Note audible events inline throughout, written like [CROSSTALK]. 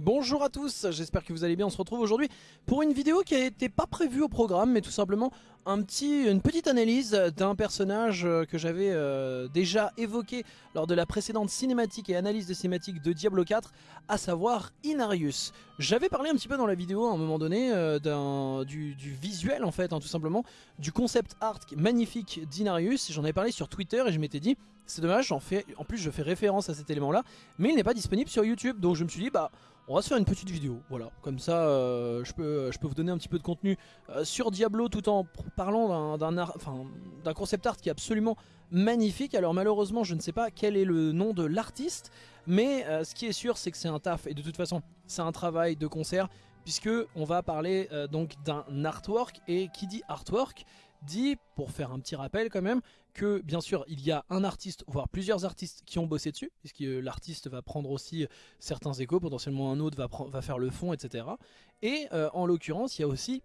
Bonjour à tous, j'espère que vous allez bien, on se retrouve aujourd'hui pour une vidéo qui n'était pas prévue au programme mais tout simplement une petite analyse d'un personnage euh, que j'avais euh, déjà évoqué lors de la précédente cinématique et analyse de cinématique de Diablo 4 à savoir Inarius. J'avais parlé un petit peu dans la vidéo à un moment donné euh, du, visuel en fait hein, tout simplement, du concept art magnifique d'Inarius, j'en avais parlé sur Twitter et je m'étais dit c'est dommage, en plus je fais référence à cet élément là mais il n'est pas disponible sur YouTube. Donc je me suis dit bah on va se faire une petite vidéo, voilà, comme ça euh, je, peux, vous donner un petit peu de contenu euh, sur Diablo tout en parlant d'un concept art qui est absolument magnifique. Alors malheureusement je ne sais pas quel est le nom de l'artiste, mais euh, ce qui est sûr c'est que c'est un taf. Et de toute façon c'est un travail de concert puisque on va parler donc d'un artwork. Et qui dit artwork dit, pour faire un petit rappel quand même, que bien sûr il y a un artiste, voire plusieurs artistes qui ont bossé dessus, puisque l'artiste va prendre aussi certains échos, potentiellement un autre va, faire le fond, etc. Et euh, en l'occurrence il y a aussi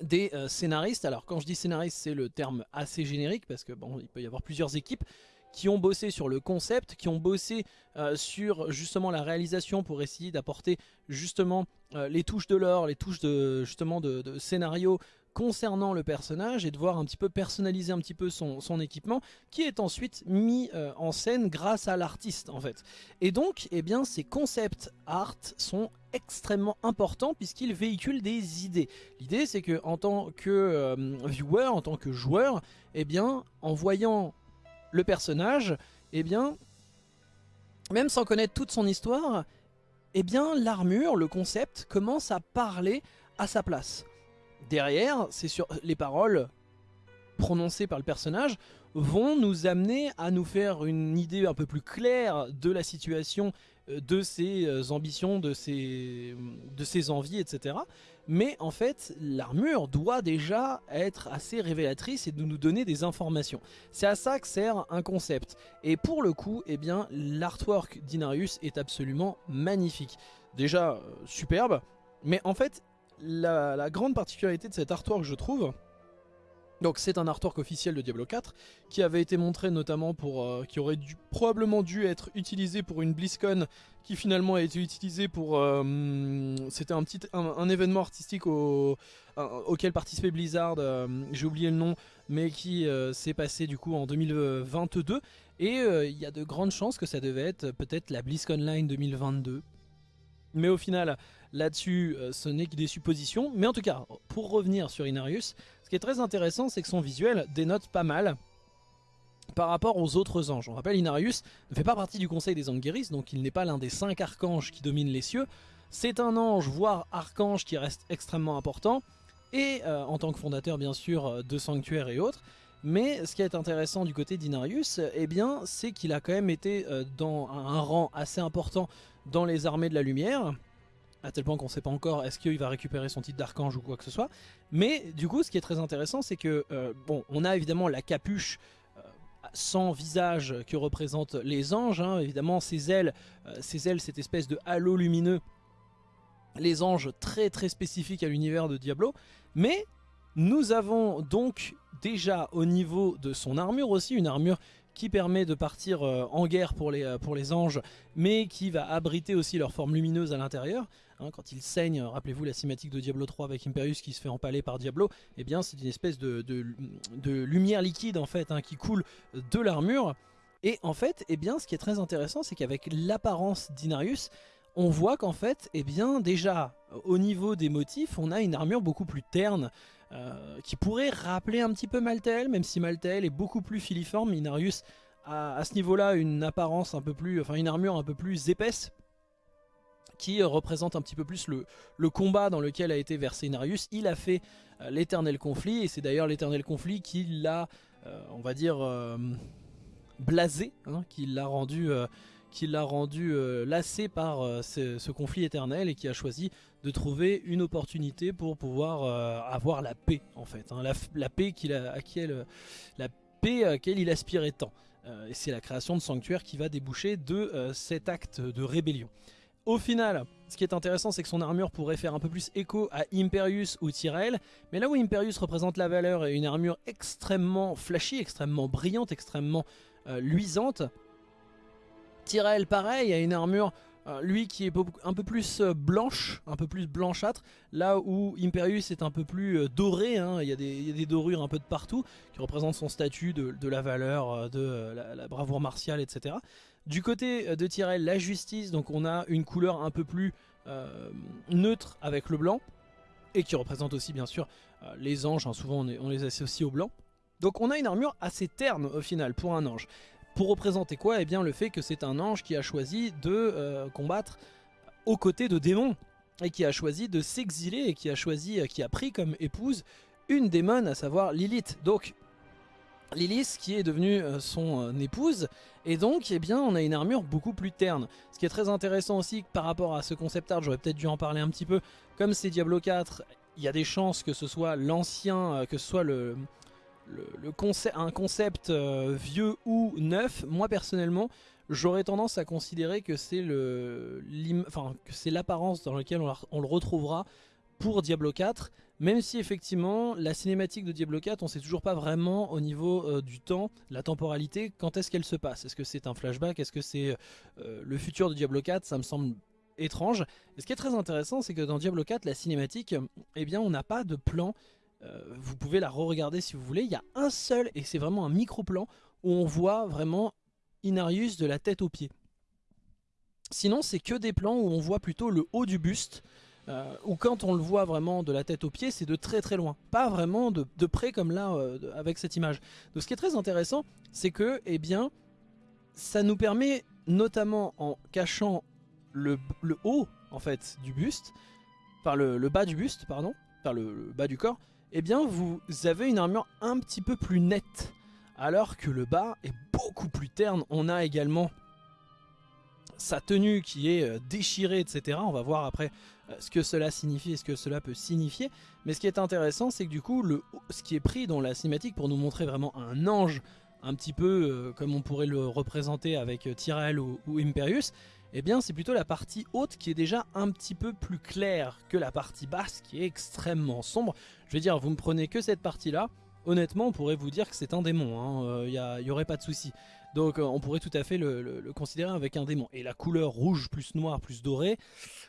des euh, scénaristes, alors quand je dis scénariste c'est le terme assez générique, parce que bon il peut y avoir plusieurs équipes, qui ont bossé sur le concept, qui ont bossé euh, sur justement la réalisation pour essayer d'apporter justement les touches de l'or, les touches de justement de scénario concernant le personnage et de voir un petit peu personnaliser un petit peu son, équipement qui est ensuite mis euh, en scène grâce à l'artiste en fait. Et donc eh bien ces concepts art sont extrêmement importants puisqu'ils véhiculent des idées. L'idée c'est que en tant que euh, viewer, en tant que joueur, eh bien en voyant le personnage, eh bien même sans connaître toute son histoire, eh bien l'armure, le concept commence à parler à sa place derrière, c'est sur les paroles prononcées par le personnage vont nous amener à nous faire une idée un peu plus claire de la situation, euh, de ses euh, ambitions, de ses, de ses envies, etc. Mais en fait, l'armure doit déjà être assez révélatrice et de nous donner des informations. C'est à ça que sert un concept. Et pour le coup, eh bien, l'artwork d'Inarius est absolument magnifique. Déjà, euh, superbe, mais en fait, la, grande particularité de cet artwork, je trouve, donc c'est un artwork officiel de Diablo 4 qui avait été montré notamment pour... Euh, qui aurait dû, probablement dû être utilisé pour une BlizzCon qui finalement a été utilisé pour... Euh, c'était un petit un, événement artistique auquel participait Blizzard, euh, j'ai oublié le nom, mais qui s'est passé du coup en 2022 et il y a de grandes chances que ça devait être peut-être la BlizzCon Line 2022. Mais au final, Là-dessus, euh, ce n'est que des suppositions. Mais en tout cas, pour revenir sur Inarius, ce qui est très intéressant, c'est que son visuel dénote pas mal par rapport aux autres anges. On rappelle, Inarius ne fait pas partie du conseil des Anguiris, donc il n'est pas l'un des cinq archanges qui dominent les cieux. C'est un ange, voire archange, qui reste extrêmement important, et euh, en tant que fondateur, bien sûr, euh, de sanctuaires et autres. Mais ce qui est intéressant du côté d'Inarius, eh bien, c'est qu'il a quand même été dans un rang assez important dans les armées de la lumière, à tel point qu'on ne sait pas encore est-ce qu'il va récupérer son titre d'archange ou quoi que ce soit. Mais du coup, ce qui est très intéressant, c'est que, euh, bon, on a évidemment la capuche euh, sans visage que représentent les anges, hein. évidemment ces ailes, euh, ces ailes, cette espèce de halo lumineux, les anges très très spécifiques à l'univers de Diablo, mais nous avons donc déjà au niveau de son armure aussi, une armure qui permet de partir euh, en guerre pour les, euh, pour les anges, mais qui va abriter aussi leur forme lumineuse à l'intérieur. Hein, quand ils saignent, rappelez-vous la cinématique de Diablo 3 avec Imperius qui se fait empaler par Diablo, eh bien c'est une espèce de, de, lumière liquide en fait hein, qui coule de l'armure. Et en fait, eh bien, ce qui est très intéressant, c'est qu'avec l'apparence d'Inarius, on voit qu'en fait, eh bien, déjà, au niveau des motifs, on a une armure beaucoup plus terne, euh, qui pourrait rappeler un petit peu Maltael, même si Maltael est beaucoup plus filiforme. Inarius a à ce niveau-là une apparence un peu plus, enfin une armure un peu plus épaisse, qui représente un petit peu plus le, combat dans lequel a été versé Inarius. Il a fait euh, l'éternel conflit, et c'est d'ailleurs l'éternel conflit qui l'a, euh, on va dire, blasé, hein, qui l'a rendu qui l'a rendu euh, lassé par euh, ce, conflit éternel et qui a choisi de trouver une opportunité pour pouvoir euh, avoir la paix en fait, hein. la, paix qu'il à la paix à laquelle il aspirait tant. et c'est la création de sanctuaires qui va déboucher de cet acte de rébellion. Au final, ce qui est intéressant, c'est que son armure pourrait faire un peu plus écho à Imperius ou Tyrell, mais là où Imperius représente la valeur et une armure extrêmement flashy, extrêmement brillante, extrêmement luisante, Tyrell pareil a une armure Euh, lui qui est un peu plus euh, blanche, un peu plus blanchâtre, là où Imperius est un peu plus euh, doré, hein. il, y a des, dorures un peu de partout, qui représentent son statut, de, la valeur, de la, bravoure martiale, etc. Du côté de Tyrell, la justice, donc on a une couleur un peu plus neutre avec le blanc, et qui représente aussi bien sûr les anges, hein. souvent on, on les associe au blanc. Donc on a une armure assez terne au final pour un ange. Pour représenter quoi? Eh bien le fait que c'est un ange qui a choisi de euh, combattre aux côtés de démons et qui a choisi de s'exiler et qui a choisi, euh, qui a pris comme épouse une démon, à savoir Lilith. Donc Lilith qui est devenue euh, son épouse et donc eh bien on a une armure beaucoup plus terne. Ce qui est très intéressant aussi par rapport à ce concept art, j'aurais peut-être dû en parler un petit peu, comme c'est Diablo 4, il y a des chances que ce soit l'ancien, que ce soit le, le, un concept euh, vieux ou neuf, moi personnellement, j'aurais tendance à considérer que c'est l'apparence dans laquelle on, le retrouvera pour Diablo 4, même si effectivement la cinématique de Diablo 4, on sait toujours pas vraiment au niveau euh, du temps, la temporalité, quand est-ce qu'elle se passe. Est-ce que c'est un flashback? Est-ce que c'est euh, le futur de Diablo 4 Ça me semble étrange. Et ce qui est très intéressant, c'est que dans Diablo 4, la cinématique, eh bien on n'a pas de plan euh, vous pouvez la re-regarder si vous voulez. Il y a un seul, et c'est vraiment un micro-plan, où on voit vraiment Inarius de la tête aux pieds. Sinon, c'est que des plans où on voit plutôt le haut du buste, euh, ou quand on le voit vraiment de la tête aux pieds, c'est de très très loin. Pas vraiment de, près comme là euh, avec cette image. Donc ce qui est très intéressant, c'est que, eh bien, ça nous permet, notamment en cachant le, haut, en fait, du buste, par le, bas du buste, pardon, par le bas du corps, eh bien vous avez une armure un petit peu plus nette. Alors que le bas est beaucoup plus terne. On a également sa tenue qui est euh, déchirée, etc. On va voir après euh, ce que cela signifie et ce que cela peut signifier. Mais ce qui est intéressant, c'est que du coup, ce qui est pris dans la cinématique pour nous montrer vraiment un ange, un petit peu euh, comme on pourrait le représenter avec Tyrell ou Imperius, eh bien c'est plutôt la partie haute qui est déjà un petit peu plus claire que la partie basse qui est extrêmement sombre. Je veux dire, vous me prenez que cette partie-là, honnêtement on pourrait vous dire que c'est un démon, il hein. n'y euh, aurait pas de souci. Donc euh, on pourrait tout à fait le, considérer avec un démon. Et la couleur rouge plus noir plus doré,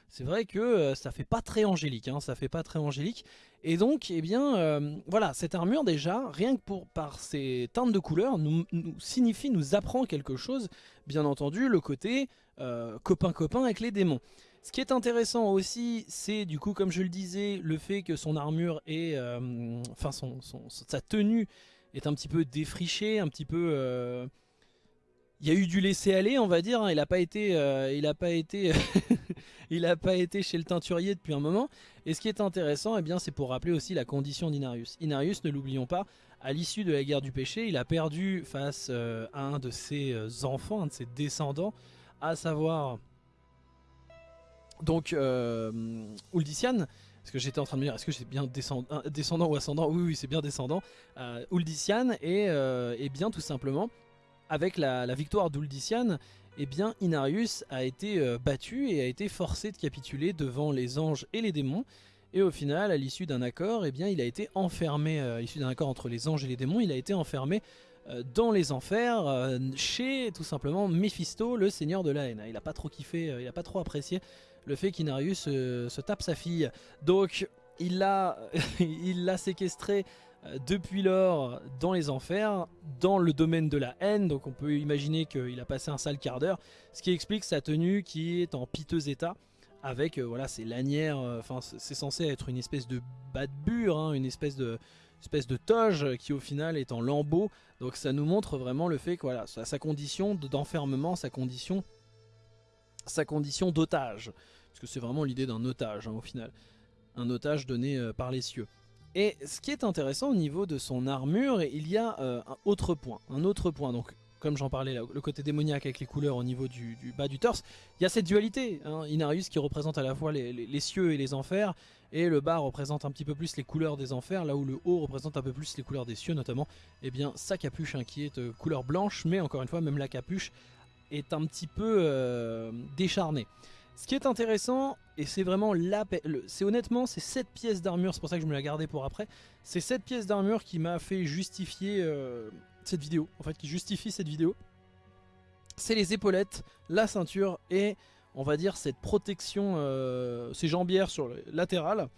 c'est vrai que euh, ça fait pas très angélique, hein, ça fait pas très angélique. Et donc, eh bien, voilà, cette armure déjà, rien que pour, par ses teintes de couleurs, nous, signifie, nous apprend quelque chose. Bien entendu, le côté copain-copain avec les démons. Ce qui est intéressant aussi, c'est du coup, comme je le disais, le fait que son armure est, euh, enfin, sa tenue est un petit peu défrichée, un petit peu. Euh, il y a eu du laisser aller, on va dire. Hein. Il n'a pas été, euh, il pas été, [LAUGHS] il pas été chez le teinturier depuis un moment. Et ce qui est intéressant, eh bien, c'est pour rappeler aussi la condition d'Inarius. Inarius, ne l'oublions pas, à l'issue de la guerre du péché, il a perdu face à un de ses enfants, un de ses descendants, à savoir donc, euh, Uldician, parce que j'étais en train de me dire, est-ce que c'est bien descendant, ou ascendant? Oui, oui, c'est bien descendant. Euh, Uldician et, euh, bien tout simplement, avec la, victoire d'Uldician, eh bien Inarius a été euh, battu et a été forcé de capituler devant les anges et les démons. Et au final, à l'issue d'un accord, eh bien, il a été enfermé, à l'issue d'un accord entre les anges et les démons, il a été enfermé dans les enfers chez tout simplement Mephisto, le seigneur de la haine. Il n'a pas trop kiffé, il n'a pas trop apprécié le fait qu'Inarius euh, se tape sa fille. Donc il l'a [LAUGHS] séquestré euh, depuis lors dans les enfers, dans le domaine de la haine, donc on peut imaginer qu'il a passé un sale quart d'heure, ce qui explique sa tenue qui est en piteux état, avec euh, voilà ses lanières, enfin c'est censé être une espèce de bas de bure, hein, une espèce de, toge qui au final est en lambeau, donc ça nous montre vraiment le fait que voilà, sa condition d'enfermement, sa condition sa condition d'otage. Parce que c'est vraiment l'idée d'un otage hein, au final. Un otage donné euh, par les cieux. Et ce qui est intéressant au niveau de son armure, il y a euh, un autre point. Un autre point, donc comme j'en parlais, le côté démoniaque avec les couleurs au niveau du, bas du torse, il y a cette dualité. Hein, Inarius qui représente à la fois les, cieux et les enfers, et le bas représente un petit peu plus les couleurs des enfers, là où le haut représente un peu plus les couleurs des cieux, notamment eh bien, sa capuche hein, qui est de couleur blanche, mais encore une fois, même la capuche est un petit peu euh, décharnée. Ce qui est intéressant, et c'est vraiment la... C'est honnêtement, c'est cette pièce d'armure, c'est pour ça que je me l'ai gardée pour après, c'est cette pièce d'armure qui m'a fait justifier euh, cette vidéo, en fait, qui justifie cette vidéo. C'est les épaulettes, la ceinture, et on va dire, cette protection, ces jambières sur le latéral,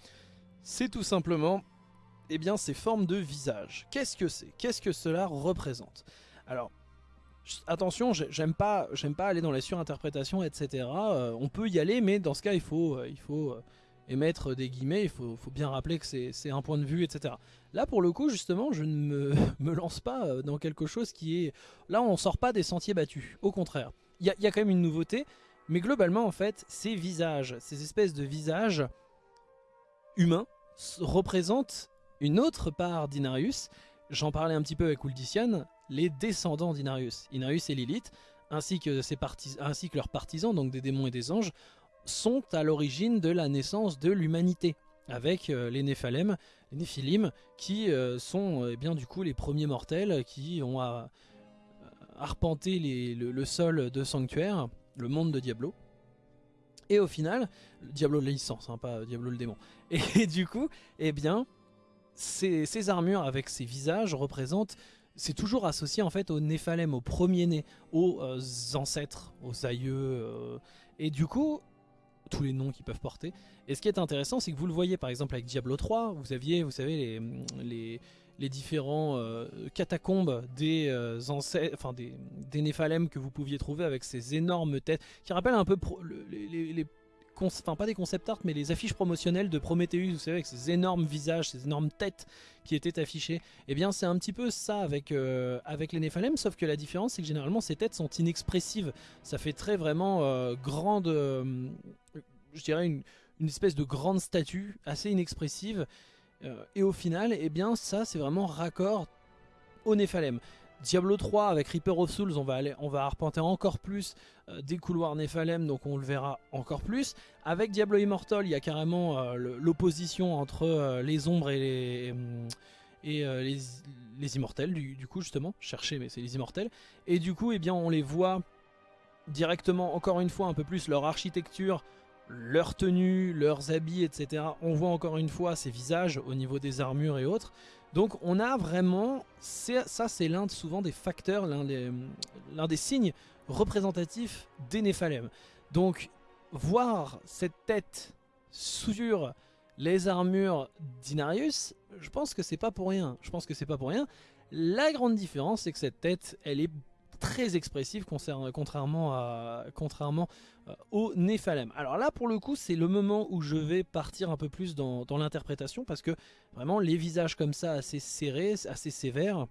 c'est tout simplement eh bien, ces formes de visage. Qu'est-ce que c'est? Qu'est-ce que cela représente? Alors, attention, j'aime pas, pas aller dans la surinterprétation, etc. Euh, on peut y aller, mais dans ce cas, il faut, euh, il faut euh, émettre des guillemets, il faut, bien rappeler que c'est un point de vue, etc. Là, pour le coup, justement, je ne me, [LAUGHS] lance pas dans quelque chose qui est... Là, on sort pas des sentiers battus, au contraire. Il y, y a, quand même une nouveauté, mais globalement, en fait, ces visages, ces espèces de visages humains, représentent une autre part d'Inarius, j'en parlais un petit peu avec Uldician, les descendants d'Inarius. Inarius et Lilith, ainsi que, ses ainsi que leurs partisans, donc des démons et des anges, sont à l'origine de la naissance de l'humanité, avec euh, les Néphalem, les Néphilim, qui euh, sont euh, eh bien du coup les premiers mortels qui ont arpenté le, sol de Sanctuaire, le monde de Diablo. Et au final, Diablo de licence, hein, pas Diablo le démon. Et, [LAUGHS] du coup, eh bien, ces, armures avec ces visages représentent c'est toujours associé en fait aux Néphalem, aux premiers-nés, aux euh, ancêtres, aux aïeux, euh, et du coup, tous les noms qu'ils peuvent porter. Et ce qui est intéressant, c'est que vous le voyez par exemple avec Diablo 3, vous aviez, vous savez, les, les, différents euh, catacombes des ancêtres, enfin des, des Néphalem que vous pouviez trouver avec ces énormes têtes, qui rappellent un peu les enfin pas des concept art, mais les affiches promotionnelles de Prometheus, vous savez, avec ces énormes visages, ces énormes têtes qui étaient affichées. Eh bien c'est un petit peu ça avec, euh, avec les Nephalem, sauf que la différence c'est que généralement ces têtes sont inexpressives. Ça fait très vraiment euh, grande, euh, je dirais une, une, espèce de grande statue, assez inexpressive. et au final, eh bien ça c'est vraiment raccord au Nephalem. Diablo 3 avec Reaper of Souls, on va, aller, on va arpenter encore plus euh, des couloirs Nephalem, donc on le verra encore plus. Avec Diablo Immortal, il y a carrément euh, l'opposition entre euh, les ombres et les, et, les, immortels, du, coup justement, chercher mais c'est les immortels. Et du coup, eh bien, on les voit directement, encore une fois, un peu plus leur architecture, leur tenue, leurs habits, etc. On voit encore une fois ces visages au niveau des armures et autres. Donc on a vraiment, ça c'est l'un souvent des facteurs, l'un des, signes représentatifs des Néphalem. Donc voir cette tête sur les armures d'Inarius, je pense que c'est pas pour rien. Je pense que c'est pas pour rien. La grande différence, c'est que cette tête, elle est très expressif contrairement, à, contrairement euh, au Néphalem. Alors là pour le coup c'est le moment où je vais partir un peu plus dans, l'interprétation parce que vraiment les visages comme ça assez serrés, assez sévères,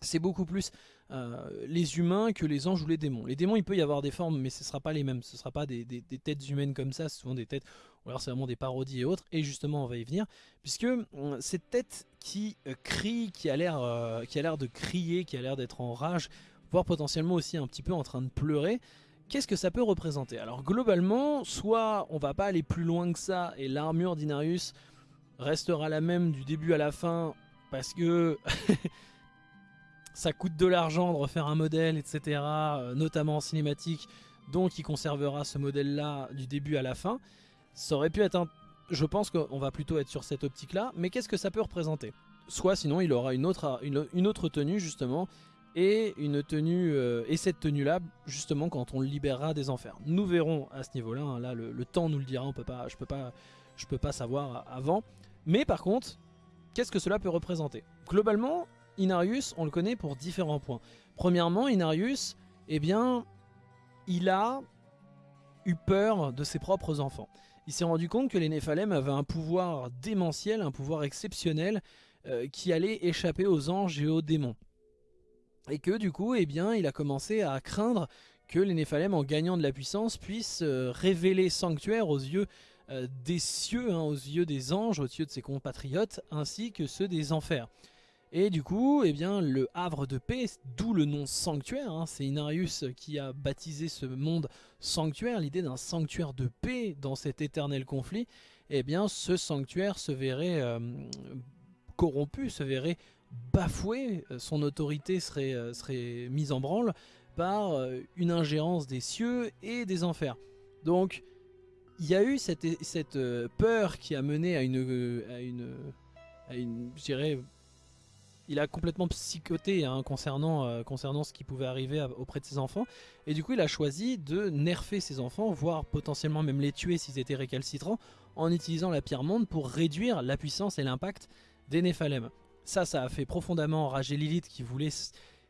c'est beaucoup plus euh, les humains que les anges ou les démons. Les démons il peut y avoir des formes mais ce ne sera pas les mêmes, ce ne sera pas des, têtes humaines comme ça, souvent des têtes, ou alors c'est vraiment des parodies et autres, et justement on va y venir, puisque euh, cette tête qui crie, qui a l'air de crier, qui a l'air d'être en rage, voire potentiellement aussi un petit peu en train de pleurer. Qu'est-ce que ça peut représenter? Alors globalement, soit on va pas aller plus loin que ça et l'armure d'Inarius restera la même du début à la fin parce que [LAUGHS] ça coûte de l'argent de refaire un modèle, etc. Euh, notamment en cinématique, donc il conservera ce modèle-là du début à la fin. Ça aurait pu être un... Je pense qu'on va plutôt être sur cette optique-là, mais qu'est-ce que ça peut représenter? Soit sinon il aura une autre, une autre tenue justement et une tenue euh, et cette tenue là justement quand on le libérera des enfers. Nous verrons à ce niveau-là. Hein, là, le, temps nous le dira. On peut pas, je peux peux pas savoir avant. Mais par contre, qu'est-ce que cela peut représenter? Globalement, Inarius, on le connaît pour différents points. Premièrement, Inarius, eh bien, il a eu peur de ses propres enfants. Il s'est rendu compte que les Néphalem avaient un pouvoir démentiel, un pouvoir exceptionnel euh, qui allait échapper aux anges et aux démons. Et que du coup, eh bien, il a commencé à craindre que les Néphalem, en gagnant de la puissance, puissent euh, révéler sanctuaire aux yeux euh, des cieux, hein, aux yeux des anges, aux yeux de ses compatriotes, ainsi que ceux des enfers. Et du coup, eh bien, le havre de paix, d'où le nom sanctuaire, hein, c'est Inarius qui a baptisé ce monde sanctuaire, l'idée d'un sanctuaire de paix dans cet éternel conflit, eh bien, ce sanctuaire se verrait euh, corrompu, se verrait bafoué, euh, son autorité serait, euh, serait mise en branle par euh, une ingérence des cieux et des enfers. Donc il y a eu cette, cette peur qui a mené à une, à une, à une je dirais, il a complètement psychoté hein, concernant, concernant ce qui pouvait arriver auprès de ses enfants. Et du coup, il a choisi de nerfer ses enfants, voire potentiellement même les tuer s'ils étaient récalcitrants, en utilisant la pierre monde pour réduire la puissance et l'impact des Néphalem. Ça, ça a fait profondément enrager Lilith qui voulait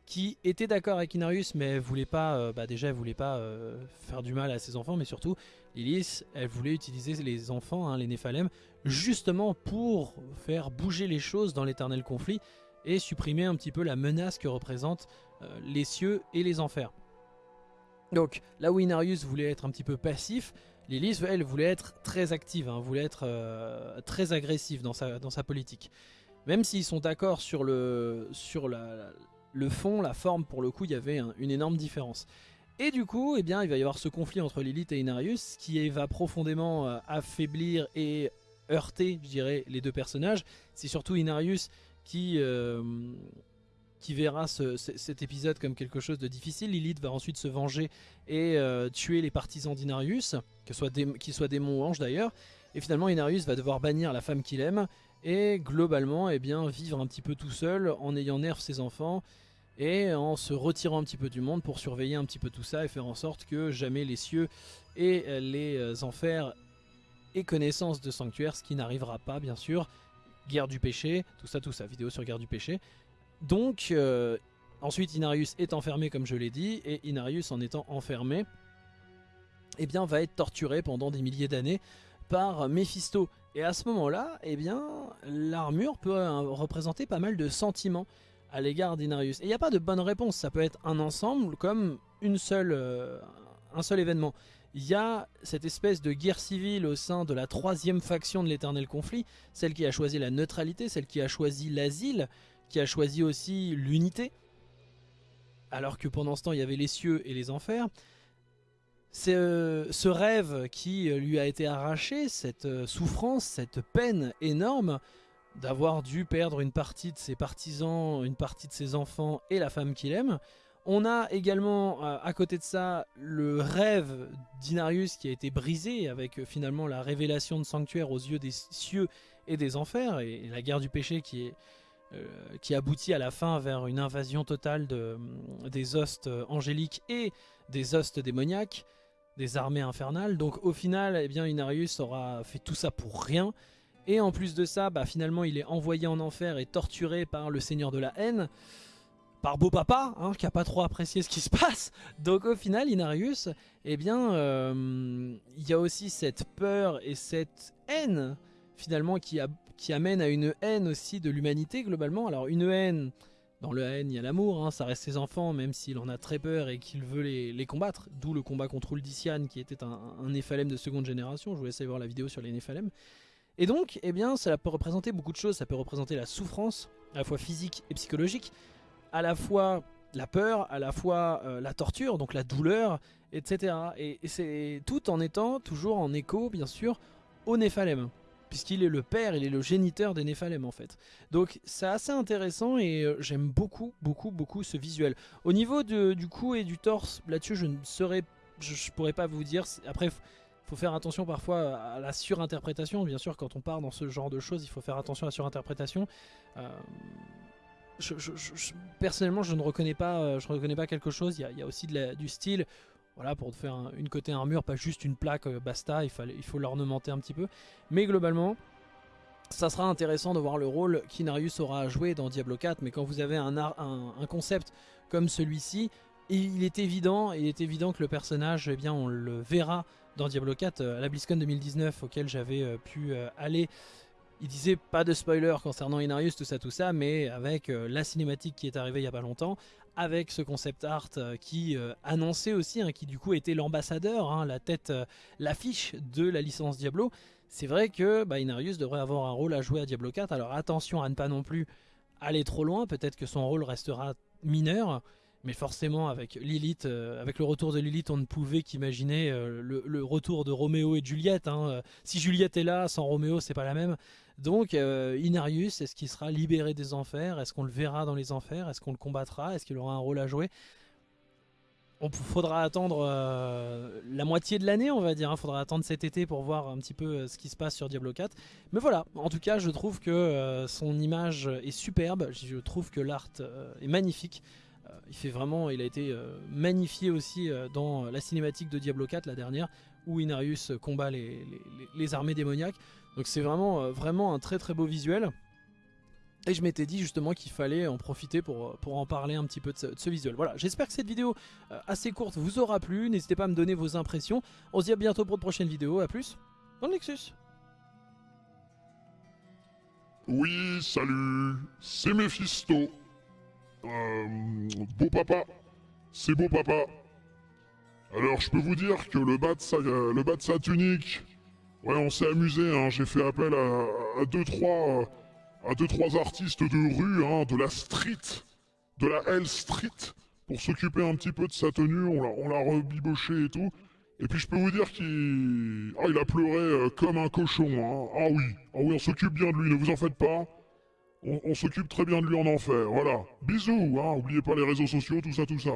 qui était d'accord avec Inarius mais voulait pas, euh, bah déjà elle voulait pas euh, faire du mal à ses enfants mais surtout Lilith elle voulait utiliser les enfants, hein, les Néphalem justement pour faire bouger les choses dans l'éternel conflit et supprimer un petit peu la menace que représentent euh, les cieux et les enfers. Donc là où Inarius voulait être un petit peu passif, Lilith elle voulait être très active, hein, voulait être très agressive dans sa, dans sa politique. Même s'ils sont d'accord sur, le, fond, la forme, pour le coup, il y avait une énorme différence. Et du coup, eh bien, il va y avoir ce conflit entre Lilith et Inarius qui va profondément euh, affaiblir et heurter, je dirais, les deux personnages. C'est surtout Inarius qui, euh, verra cet épisode comme quelque chose de difficile. Lilith va ensuite se venger et euh, tuer les partisans d'Inarius, qu'ils soient, qu soient démons ou anges d'ailleurs. Et finalement, Inarius va devoir bannir la femme qu'il aime et globalement, eh bien, vivre un petit peu tout seul en ayant nerf ses enfants et en se retirant un petit peu du monde pour surveiller un petit peu tout ça et faire en sorte que jamais les cieux et les enfers aient connaissance de sanctuaire, ce qui n'arrivera pas bien sûr. Guerre du péché, tout ça, tout ça, vidéo sur guerre du péché. Donc, euh, ensuite Inarius est enfermé comme je l'ai dit, et Inarius en étant enfermé, eh bien va être torturé pendant des milliers d'années par Mephisto. Et à ce moment-là, eh bien, l'armure peut euh, représenter pas mal de sentiments à l'égard d'Inarius. Et il n'y a pas de bonne réponse, ça peut être un ensemble comme une seule, euh, un seul événement. Il y a cette espèce de guerre civile au sein de la troisième faction de l'éternel conflit, celle qui a choisi la neutralité, celle qui a choisi l'asile, qui a choisi aussi l'unité, alors que pendant ce temps il y avait les cieux et les enfers. Euh, ce rêve qui lui a été arraché, cette euh, souffrance, cette peine énorme, d'avoir dû perdre une partie de ses partisans, une partie de ses enfants et la femme qu'il aime. On a également euh, à côté de ça le rêve d'Inarius qui a été brisé avec euh, finalement la révélation de sanctuaire aux yeux des cieux et des enfers et, la guerre du péché qui, euh, aboutit à la fin vers une invasion totale de, des hostes angéliques et des hostes démoniaques, des armées infernales. Donc au final, eh bien, Inarius aura fait tout ça pour rien. Et en plus de ça, bah, finalement, il est envoyé en enfer et torturé par le Seigneur de la haine, par Beau Papa, hein, qui a pas trop apprécié ce qui se passe. Donc au final, Inarius, eh bien, euh, il y a aussi cette peur et cette haine, finalement, qui, amène à une haine aussi de l'humanité, globalement. Alors une haine... Dans le haine, il y a l'amour, hein, ça reste ses enfants, même s'il en a très peur et qu'il veut les, combattre. D'où le combat contre Uldician, qui était un, un Néphalem de seconde génération. Je vous laisse aller voir la vidéo sur les Néphalem. Et donc, eh bien, ça peut représenter beaucoup de choses. Ça peut représenter la souffrance, à la fois physique et psychologique, à la fois la peur, à la fois euh, la torture, donc la douleur, etc. Et, c'est tout en étant toujours en écho, bien sûr, au Néphalem. Puisqu'il est le père, il est le géniteur des Néphalem en fait. Donc c'est assez intéressant et euh, j'aime beaucoup, beaucoup, beaucoup ce visuel. Au niveau du cou et du torse, là-dessus je ne saurais, je, je pourrais pas vous dire. Après, faut faire attention parfois à la surinterprétation. Bien sûr, quand on part dans ce genre de choses, il faut faire attention à la surinterprétation. Euh, personnellement, je ne reconnais pas, euh, je reconnais pas quelque chose. Il y a, aussi du style. Voilà, pour faire une côté armure, pas juste une plaque, euh, basta, il, faut l'ornementer un petit peu. Mais globalement, ça sera intéressant de voir le rôle qu'Inarius aura à jouer dans Diablo 4, mais quand vous avez un, un, concept comme celui-ci, il est évident, il est évident que le personnage, eh bien, on le verra dans Diablo 4 euh, à la BlizzCon 2019 auquel j'avais euh, pu aller. Il disait pas de spoiler concernant Inarius, tout ça, tout ça, mais avec la cinématique qui est arrivée il y a pas longtemps, avec ce concept art qui annonçait aussi, hein, qui du coup était l'ambassadeur, hein, la tête, l'affiche de la licence Diablo. C'est vrai que bah, Inarius devrait avoir un rôle à jouer à Diablo 4, alors attention à ne pas non plus aller trop loin, peut-être que son rôle restera mineur, mais forcément, avec Lilith, euh, avec le retour de Lilith, on ne pouvait qu'imaginer euh, le, retour de Roméo et Juliette. Hein. Si Juliette est là, sans Roméo, c'est pas la même. Donc, euh, Inarius, est-ce qu'il sera libéré des enfers? Est-ce qu'on le verra dans les enfers? Est-ce qu'on le combattra? Est-ce qu'il aura un rôle à jouer? On faudra attendre euh, la moitié de l'année, on va dire. Il hein. faudra attendre cet été pour voir un petit peu euh, ce qui se passe sur Diablo 4. Mais voilà, en tout cas, je trouve que son image est superbe. Je trouve que l'art est magnifique. il fait vraiment, il a été magnifié aussi dans la cinématique de Diablo 4, la dernière, où Inarius combat les armées démoniaques. Donc c'est vraiment, vraiment un très très beau visuel. Et je m'étais dit justement qu'il fallait en profiter pour, pour en parler un petit peu de ce, visuel. Voilà, j'espère que cette vidéo euh, assez courte vous aura plu. N'hésitez pas à me donner vos impressions. On se dit à bientôt pour de prochaines vidéos. A plus dans le Nexus. Oui, salut, c'est Mephisto. Euh, beau papa, c'est beau papa. Alors je peux vous dire que le bas de le bas de sa tunique, ouais on s'est amusé, hein. j'ai fait appel à 2-3 à deux trois artistes de rue, hein, de la street, de la L Street, pour s'occuper un petit peu de sa tenue. On l'a rebiboché et tout. Et puis je peux vous dire qu'il ah, il a pleuré euh, comme un cochon. Hein. Ah oui, ah oui, on s'occupe bien de lui, ne vous en faites pas. On, on s'occupe très bien de lui en enfer, voilà. Bisous, hein, oubliez pas les réseaux sociaux, tout ça, tout ça.